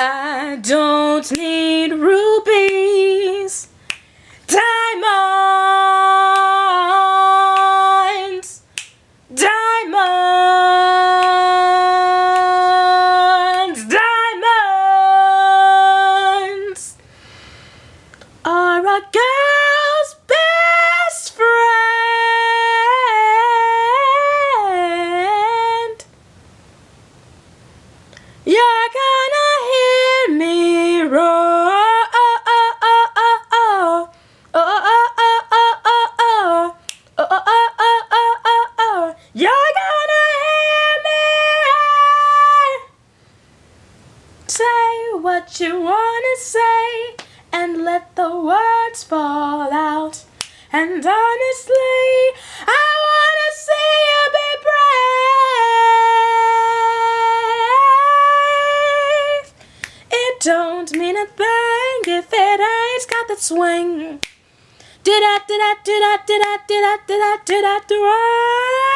I don't need rubies, diamonds, diamonds, diamonds. Are a girl's what you wanna say and let the words fall out. And honestly, I wanna see you be brave. It don't mean a thing if it ain't got that swing. Did I, did I, did I, did I, did I, did I, did I, did I,